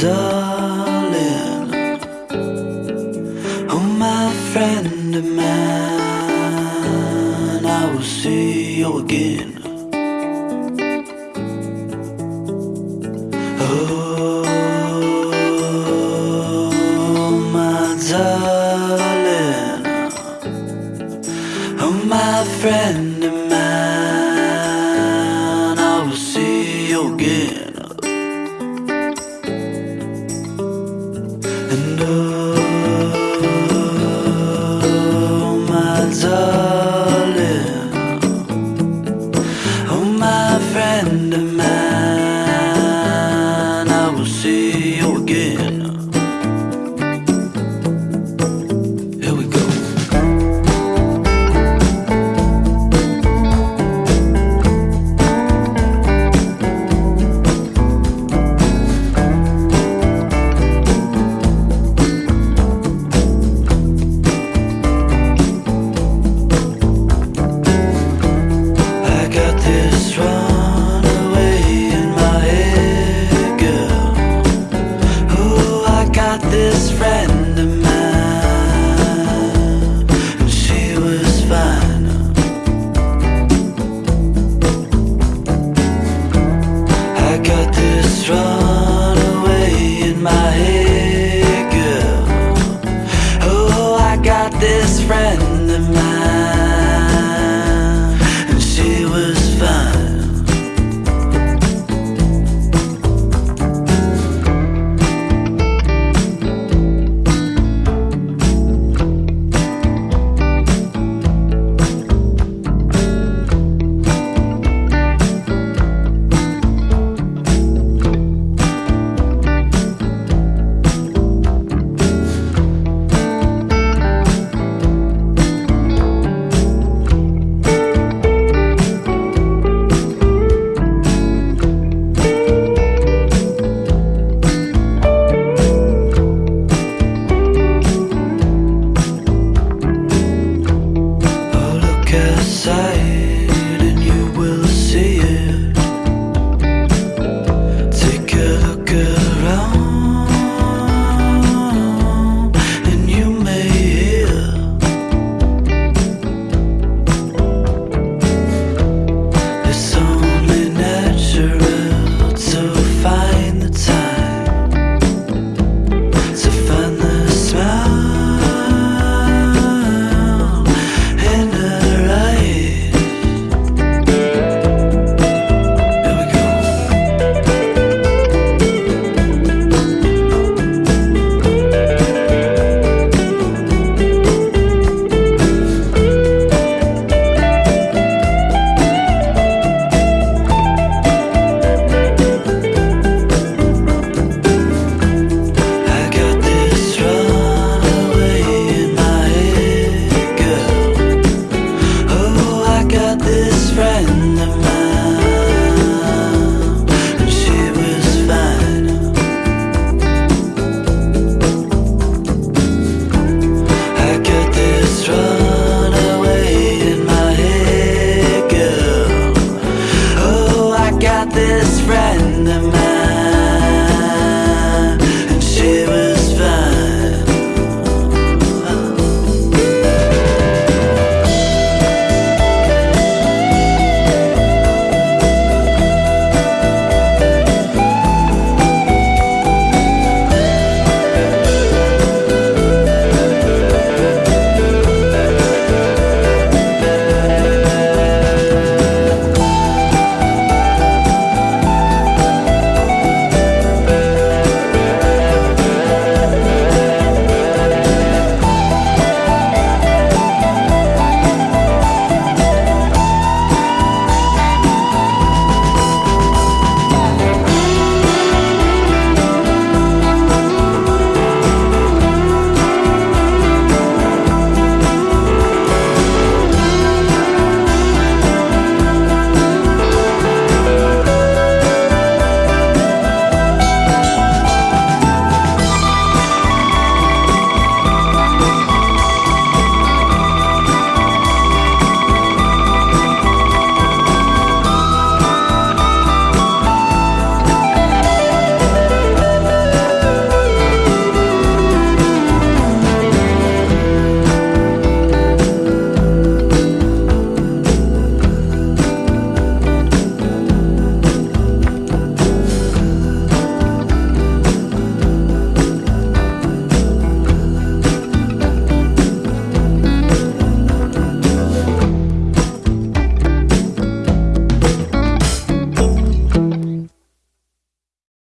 darling. Oh my friend of mine I will see you again. Oh my darling. Oh my friend of mine see. got this friend. inside.